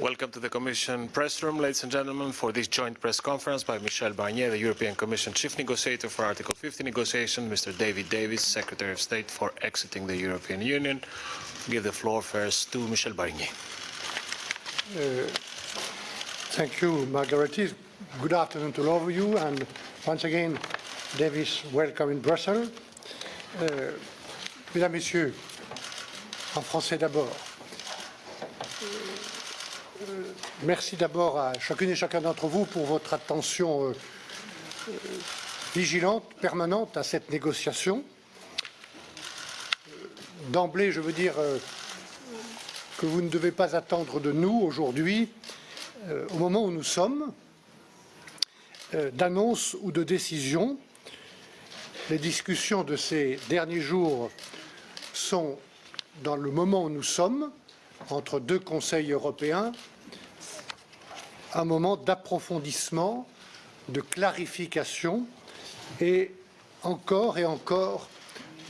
Welcome to the Commission press room, ladies and gentlemen, for this joint press conference by Michel Barnier, the European Commission Chief Negotiator for Article 50 negotiation, Mr. David Davis, Secretary of State for exiting the European Union. give the floor first to Michel Barnier. Uh, thank you, Margaret. Good afternoon to all of you, and once again, Davis, welcome in Brussels. Uh, mesdames, Messieurs, en français d'abord. Merci d'abord à chacune et chacun d'entre vous pour votre attention euh, euh, vigilante, permanente à cette négociation. Euh, d'emblée, je veux dire que vous ne devez pas attendre de nous aujourd'hui, au moment où nous sommes, d'annonces ou de décisions. Les discussions de ces derniers jours sont dans le moment où nous sommes, entre deux conseils européens, un moment d'approfondissement, de clarification et encore et encore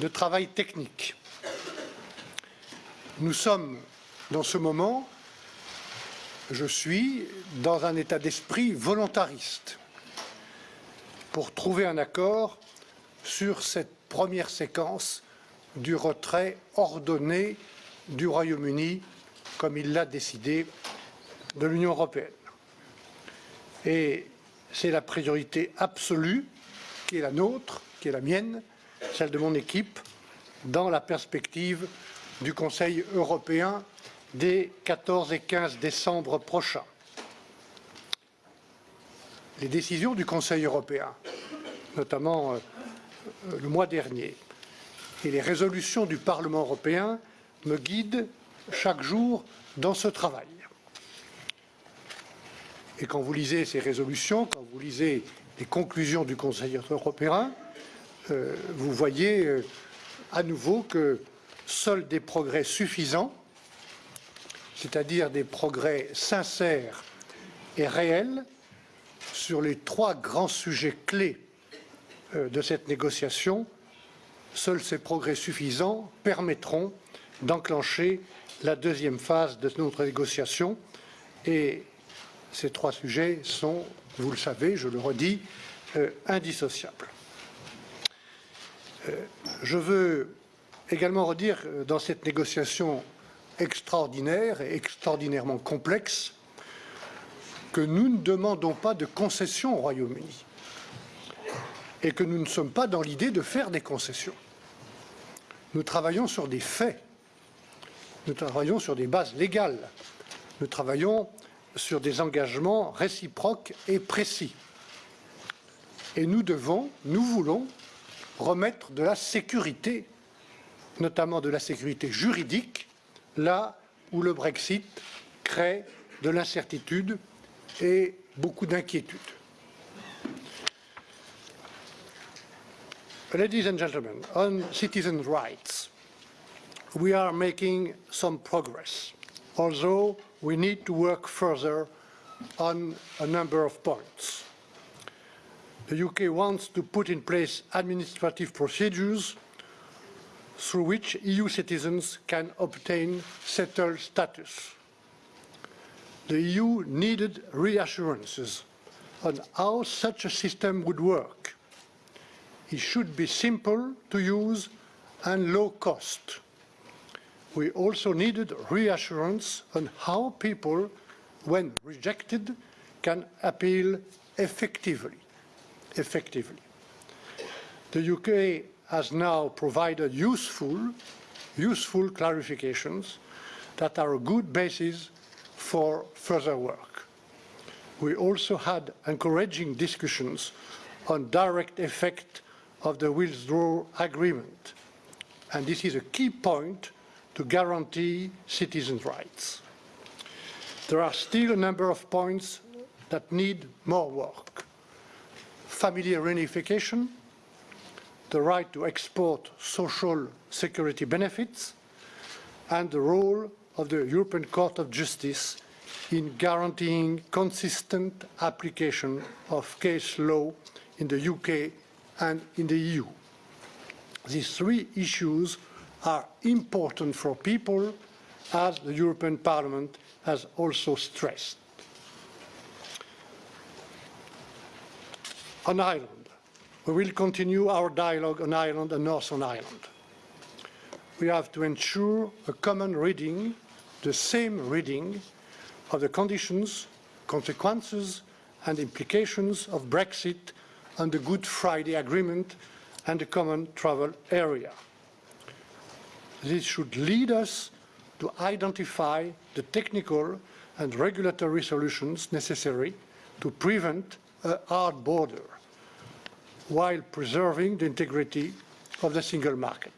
de travail technique. Nous sommes dans ce moment, je suis dans un état d'esprit volontariste pour trouver un accord sur cette première séquence du retrait ordonné du Royaume-Uni, comme il l'a décidé, de l'Union européenne. Et c'est la priorité absolue qui est la nôtre, qui est la mienne, celle de mon équipe, dans la perspective du Conseil européen des 14 et 15 décembre prochains. Les décisions du Conseil européen, notamment euh, le mois dernier, et les résolutions du Parlement européen me guident chaque jour dans ce travail. Et quand vous lisez ces résolutions, quand vous lisez les conclusions du Conseil européen, euh, vous voyez euh, à nouveau que seuls des progrès suffisants, c'est-à-dire des progrès sincères et réels, sur les trois grands sujets clés euh, de cette négociation, seuls ces progrès suffisants permettront d'enclencher la deuxième phase de notre négociation et ces trois sujets sont, vous le savez, je le redis, euh, indissociables. Euh, je veux également redire euh, dans cette négociation extraordinaire et extraordinairement complexe que nous ne demandons pas de concessions au Royaume-Uni et que nous ne sommes pas dans l'idée de faire des concessions. Nous travaillons sur des faits, nous travaillons sur des bases légales, nous travaillons sur des engagements réciproques et précis. Et nous devons, nous voulons remettre de la sécurité, notamment de la sécurité juridique, là où le Brexit crée de l'incertitude et beaucoup d'inquiétude. Ladies and gentlemen, on citizens' rights, we are making some progress, although we need to work further on a number of points. The UK wants to put in place administrative procedures through which EU citizens can obtain settled status. The EU needed reassurances on how such a system would work. It should be simple to use and low cost we also needed reassurance on how people, when rejected, can appeal effectively. effectively. The UK has now provided useful, useful clarifications that are a good basis for further work. We also had encouraging discussions on direct effect of the withdrawal agreement. And this is a key point to guarantee citizens' rights. There are still a number of points that need more work. Family reunification, the right to export social security benefits, and the role of the European Court of Justice in guaranteeing consistent application of case law in the UK and in the EU. These three issues are important for people as the European Parliament has also stressed. On Ireland, we will continue our dialogue on Ireland and Northern Ireland. We have to ensure a common reading, the same reading, of the conditions, consequences and implications of Brexit and the Good Friday Agreement and the Common Travel Area. This should lead us to identify the technical and regulatory solutions necessary to prevent a hard border while preserving the integrity of the single market.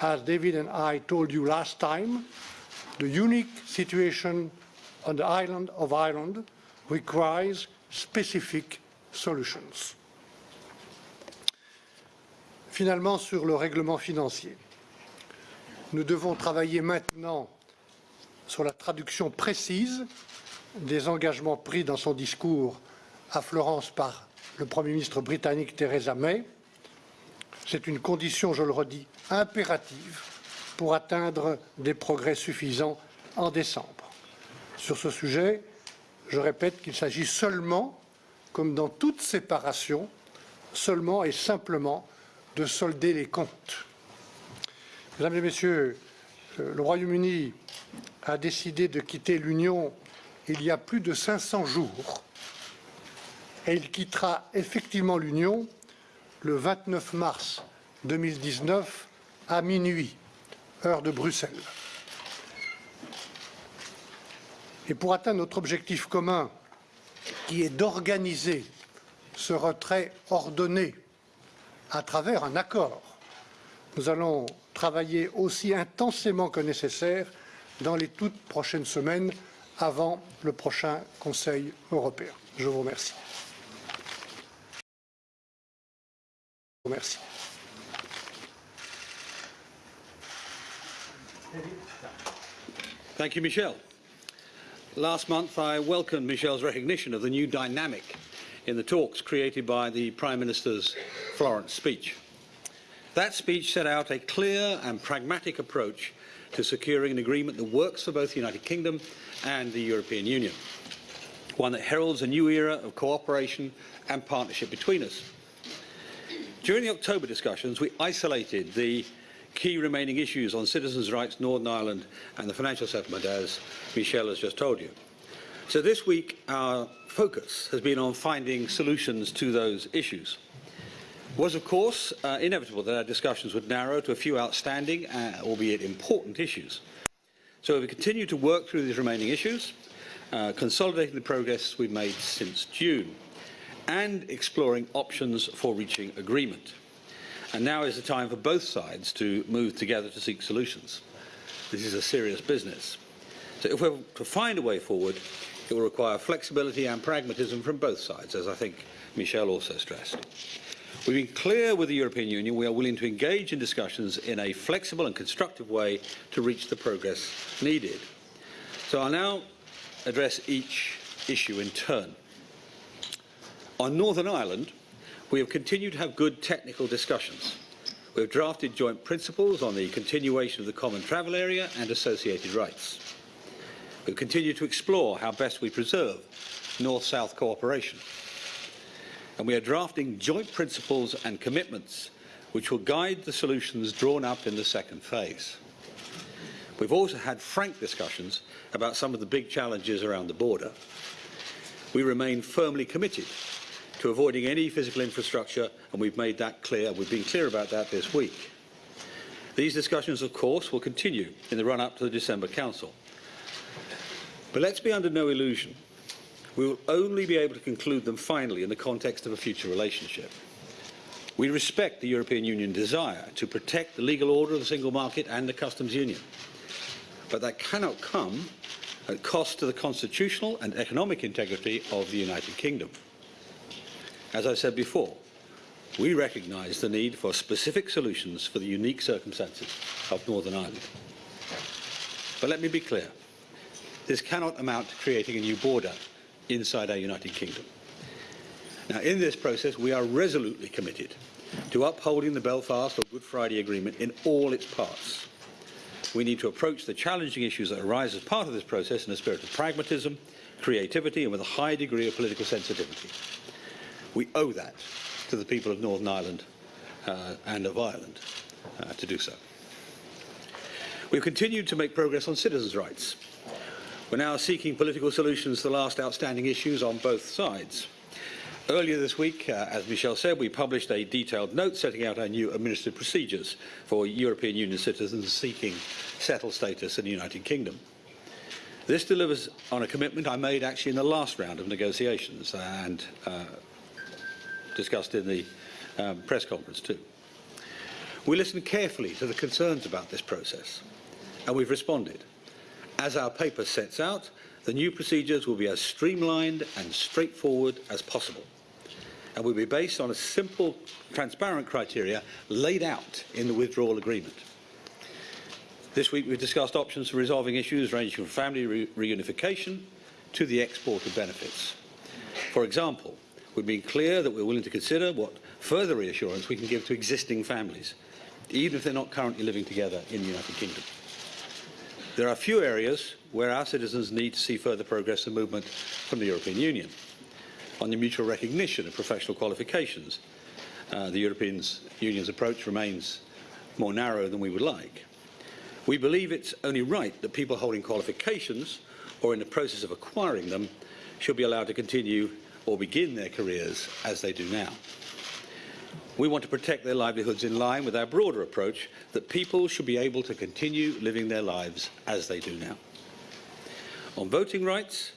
As David and I told you last time, the unique situation on the island of Ireland requires specific solutions. Finalement, sur le règlement financier, nous devons travailler maintenant sur la traduction précise des engagements pris dans son discours à Florence par le Premier ministre britannique Theresa May. C'est une condition, je le redis, impérative pour atteindre des progrès suffisants en décembre. Sur ce sujet, je répète qu'il s'agit seulement, comme dans toute séparation, seulement et simplement de solder les comptes. Mesdames et Messieurs, euh, le Royaume-Uni a décidé de quitter l'Union il y a plus de 500 jours et il quittera effectivement l'Union le 29 mars 2019 à minuit, heure de Bruxelles. Et pour atteindre notre objectif commun, qui est d'organiser ce retrait ordonné à travers un accord, nous allons travailler aussi intensément que nécessaire dans les toutes prochaines semaines avant le prochain Conseil européen. Je vous remercie. Remercie. Thank you, Michel. Last month, I welcomed Michel's recognition of the new dynamic in the talks created by the Prime Minister's Florence speech. That speech set out a clear and pragmatic approach to securing an agreement that works for both the United Kingdom and the European Union, one that heralds a new era of cooperation and partnership between us. During the October discussions, we isolated the key remaining issues on citizens' rights, Northern Ireland and the financial settlement, as Michel has just told you. So this week, our focus has been on finding solutions to those issues. Was, of course, uh, inevitable that our discussions would narrow to a few outstanding, uh, albeit important issues. So we continue to work through these remaining issues, uh, consolidating the progress we've made since June, and exploring options for reaching agreement. And now is the time for both sides to move together to seek solutions. This is a serious business. So if we're to find a way forward, it will require flexibility and pragmatism from both sides, as I think Michel also stressed. We've been clear with the European Union we are willing to engage in discussions in a flexible and constructive way to reach the progress needed. So I'll now address each issue in turn. On Northern Ireland, we have continued to have good technical discussions. We have drafted joint principles on the continuation of the common travel area and associated rights. We continue to explore how best we preserve North-South cooperation. And we are drafting joint principles and commitments which will guide the solutions drawn up in the second phase. We've also had frank discussions about some of the big challenges around the border. We remain firmly committed to avoiding any physical infrastructure, and we've made that clear. We've been clear about that this week. These discussions, of course, will continue in the run-up to the December Council. But let's be under no illusion. We will only be able to conclude them finally in the context of a future relationship. We respect the European Union desire to protect the legal order of the single market and the customs union. But that cannot come at cost to the constitutional and economic integrity of the United Kingdom. As I said before, we recognise the need for specific solutions for the unique circumstances of Northern Ireland. But let me be clear. This cannot amount to creating a new border inside our United Kingdom. Now, in this process, we are resolutely committed to upholding the Belfast or Good Friday Agreement in all its parts. we need to approach the challenging issues that arise as part of this process in a spirit of pragmatism, creativity and with a high degree of political sensitivity. We owe that to the people of Northern Ireland uh, and of Ireland uh, to do so. We've continued to make progress on citizens' rights. We're now seeking political solutions to the last outstanding issues on both sides. Earlier this week, uh, as Michel said, we published a detailed note setting out our new administrative procedures for European Union citizens seeking settled status in the United Kingdom. This delivers on a commitment I made actually in the last round of negotiations and uh, discussed in the um, press conference too. We listened carefully to the concerns about this process and we've responded. As our paper sets out, the new procedures will be as streamlined and straightforward as possible and will be based on a simple, transparent criteria laid out in the withdrawal agreement. This week we've discussed options for resolving issues ranging from family re reunification to the export of benefits. For example, we've been clear that we're willing to consider what further reassurance we can give to existing families, even if they're not currently living together in the United Kingdom. There are few areas where our citizens need to see further progress and movement from the European Union. On the mutual recognition of professional qualifications, uh, the European Union's approach remains more narrow than we would like. We believe it's only right that people holding qualifications or in the process of acquiring them should be allowed to continue or begin their careers as they do now. We want to protect their livelihoods in line with our broader approach that people should be able to continue living their lives as they do now. On voting rights,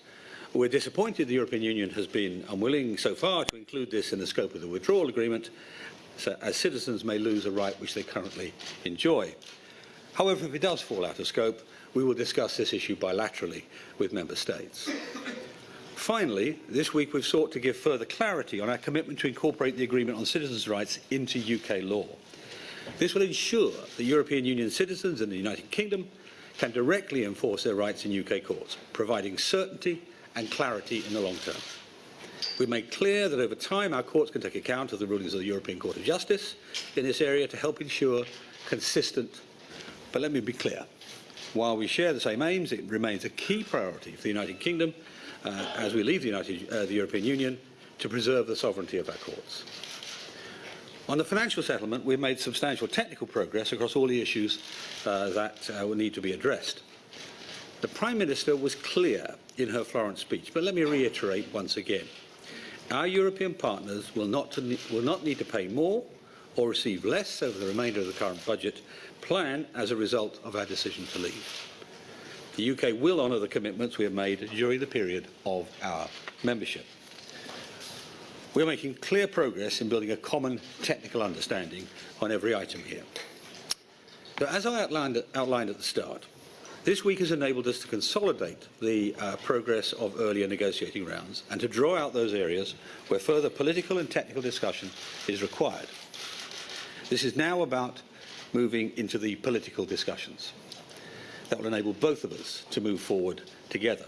we're disappointed the European Union has been unwilling so far to include this in the scope of the withdrawal agreement, so as citizens may lose a right which they currently enjoy. However, if it does fall out of scope, we will discuss this issue bilaterally with Member States. Finally, this week we've sought to give further clarity on our commitment to incorporate the Agreement on Citizens' Rights into UK law. This will ensure that European Union citizens in the United Kingdom can directly enforce their rights in UK courts, providing certainty and clarity in the long term. We've made clear that over time our courts can take account of the rulings of the European Court of Justice in this area to help ensure consistent but let me be clear. While we share the same aims, it remains a key priority for the United Kingdom uh, as we leave the, United, uh, the European Union to preserve the sovereignty of our courts. On the financial settlement, we've made substantial technical progress across all the issues uh, that uh, will need to be addressed. The Prime Minister was clear in her Florence speech, but let me reiterate once again. Our European partners will not, to, will not need to pay more or receive less over the remainder of the current budget plan as a result of our decision to leave. The UK will honour the commitments we have made during the period of our membership. We are making clear progress in building a common technical understanding on every item here. So as I outlined, outlined at the start, this week has enabled us to consolidate the uh, progress of earlier negotiating rounds and to draw out those areas where further political and technical discussion is required. This is now about moving into the political discussions. That will enable both of us to move forward together.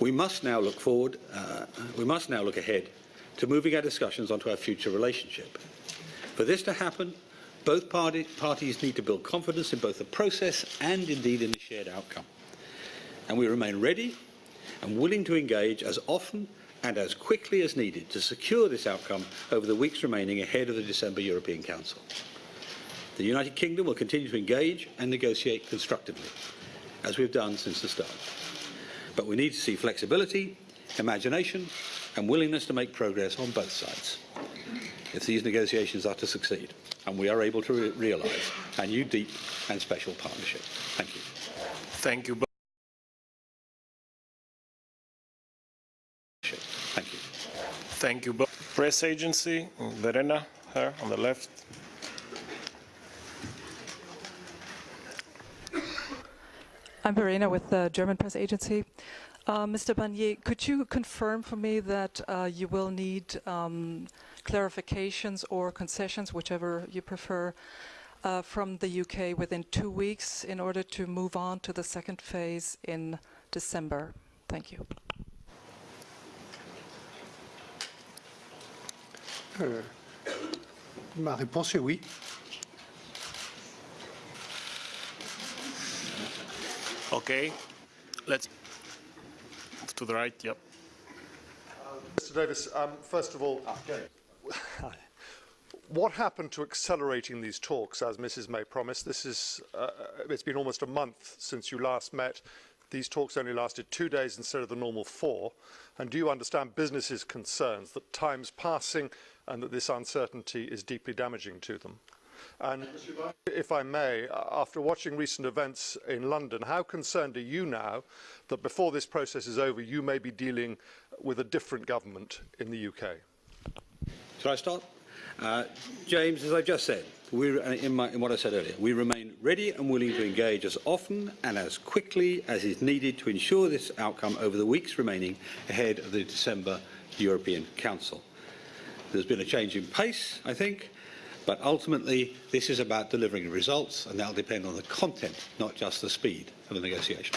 We must now look forward, uh, we must now look ahead to moving our discussions onto our future relationship. For this to happen, both party, parties need to build confidence in both the process and indeed in the shared outcome. And we remain ready and willing to engage as often and as quickly as needed to secure this outcome over the weeks remaining ahead of the December European Council. The United Kingdom will continue to engage and negotiate constructively, as we've done since the start. But we need to see flexibility, imagination and willingness to make progress on both sides if these negotiations are to succeed and we are able to re realise a new deep and special partnership. Thank you. Thank you. both. Thank you. Thank you. Press agency, Verena, her on the left. I'm Verena with the German press agency. Uh, Mr. Barnier, could you confirm for me that uh, you will need um, clarifications or concessions, whichever you prefer, uh, from the UK within two weeks in order to move on to the second phase in December? Thank you. Euh, ma réponse est oui. Okay, let's to the right. Yep. Mr Davis, um, first of all, what happened to accelerating these talks, as Mrs May promised? This is, uh, it's been almost a month since you last met. These talks only lasted two days instead of the normal four. And do you understand businesses' concerns that time's passing and that this uncertainty is deeply damaging to them? And if I may, after watching recent events in London, how concerned are you now that before this process is over, you may be dealing with a different government in the UK? Should I start? Uh, James, as I've just said, we, uh, in, my, in what I said earlier, we remain ready and willing to engage as often and as quickly as is needed to ensure this outcome over the weeks remaining ahead of the December European Council. There's been a change in pace, I think, but ultimately this is about delivering results and that will depend on the content, not just the speed of the negotiation.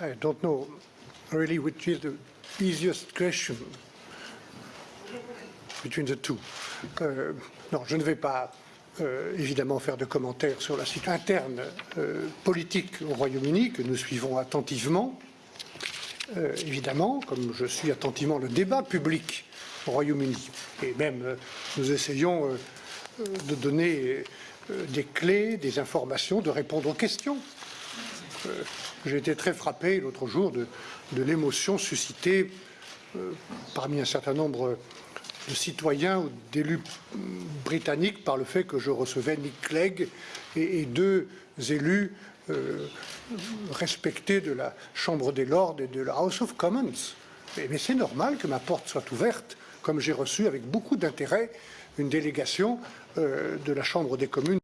I don't know really which is the easiest question between the two. Euh, non, je ne vais pas euh, évidemment faire de commentaires sur la situation interne euh, politique au Royaume-Uni que nous suivons attentivement. Évidemment, comme je suis attentivement le débat public au Royaume-Uni. Et même nous essayons de donner des clés, des informations, de répondre aux questions. Euh, J'ai été très frappé l'autre jour de, l'émotion suscitée euh, parmi un certain nombre de citoyens ou d'élus britanniques par le fait que je recevais Nick Clegg et, deux élus euh, respectés de la Chambre des Lords et de la House of Commons. Mais, c'est normal que ma porte soit ouverte, comme j'ai reçu avec beaucoup d'intérêt une délégation de la Chambre des communes.